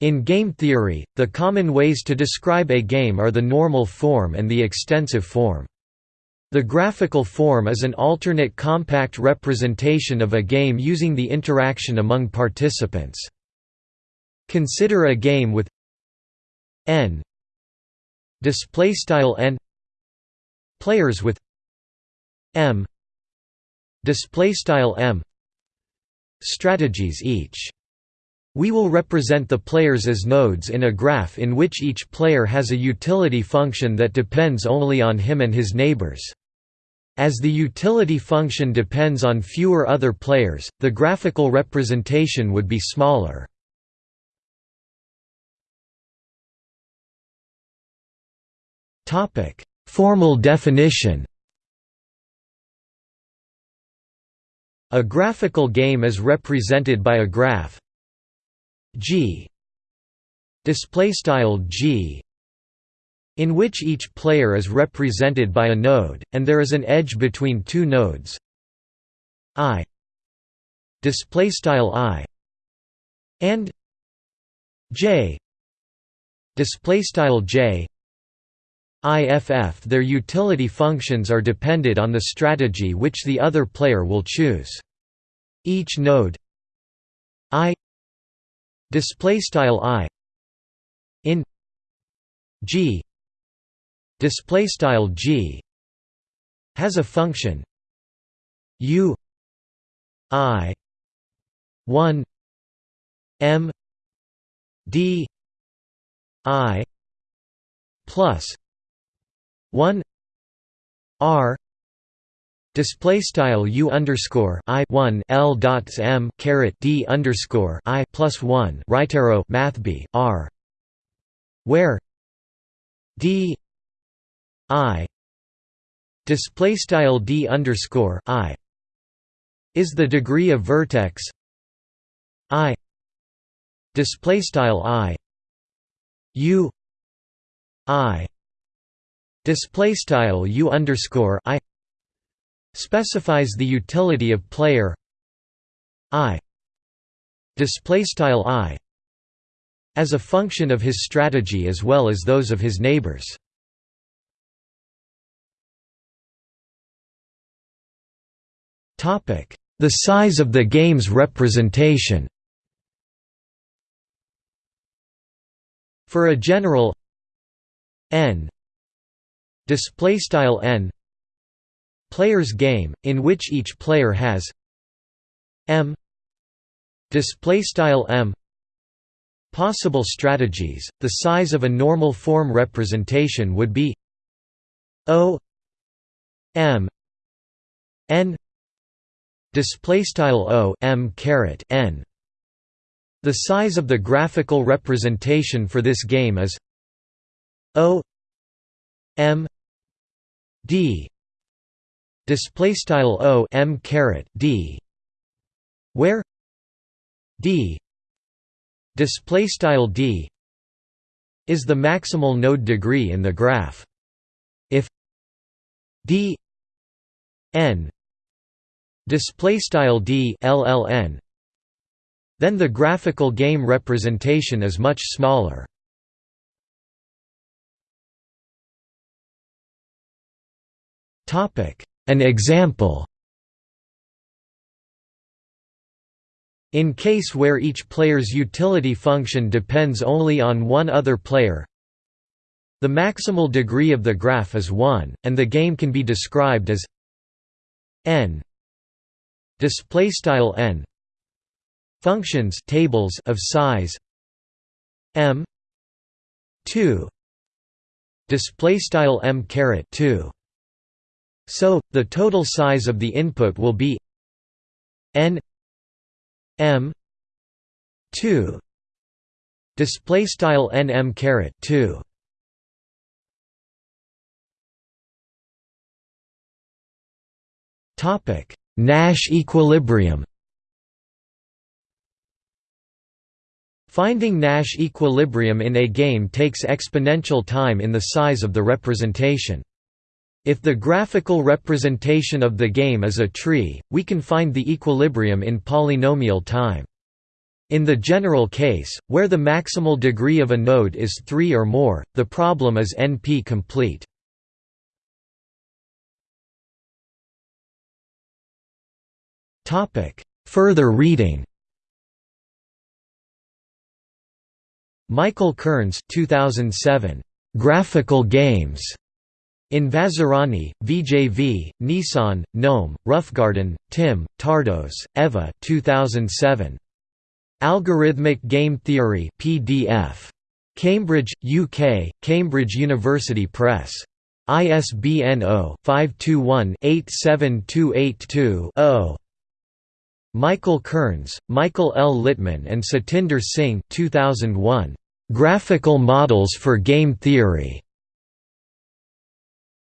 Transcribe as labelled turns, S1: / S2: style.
S1: In game theory, the common ways to describe a game are the normal form and the extensive form. The graphical form is an alternate compact representation of a game using the interaction among participants. Consider a game with n display style n players with m display style m strategies each we will represent the players as nodes in a graph in which each player has a utility function that depends only on him and his neighbors. As the utility function depends on fewer other players, the graphical representation would be smaller. Formal definition A graphical game is represented by a graph G. Display style G in which each player is represented by a node, and there is an edge between two nodes. I. Display style i. And j. Display style j. IFF their utility functions are dependent on the strategy which the other player will choose. Each node i display style i in g display style g has a function u i 1 m d i plus 1 r display style u underscore i 1 l dots m caret d underscore i plus 1 right arrow math b r where d i display style d underscore i is the degree of vertex i display style i u i display style u underscore i specifies the utility of player i display style i as a function of his strategy as well as those of his neighbors. The size of the game's representation. For a general n display style n players game in which each player has m display style m possible strategies. The size of a normal form representation would be o m n display style o m caret n. The size of the graphical representation for this game is o m d display style o m caret d where d display style d is the maximal node degree in the graph. If d n display style d lln then the graphical game representation is much smaller. Topic an example. In case where each player's utility function depends only on one other player the maximal degree of the graph is 1, and the game can be described as n. Display style n. Functions tables of size m 2 display style m caret 2 so the total size of the input will be n m 2 display style n m caret 2 topic Nash equilibrium. Finding Nash equilibrium in a game takes exponential time in the size of the representation. If the graphical representation of the game is a tree, we can find the equilibrium in polynomial time. In the general case, where the maximal degree of a node is 3 or more, the problem is NP-complete. Further reading Michael Kearns 2007. Graphical Games. In Vazirani, VJV, Nisan, Noam, Roughgarden, Tim, Tardos, Eva 2007. Algorithmic Game Theory PDF. Cambridge, UK, Cambridge University Press. ISBN 0-521-87282-0. Michael Kearns, Michael L. Littman and Satinder Singh 2001. Graphical Models for Game Theory.